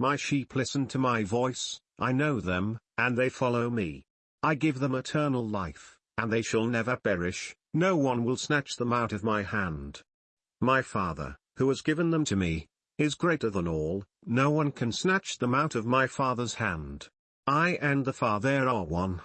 My sheep listen to my voice, I know them, and they follow me. I give them eternal life, and they shall never perish, no one will snatch them out of my hand. My Father, who has given them to me, is greater than all, no one can snatch them out of my Father's hand. I and the Father are one.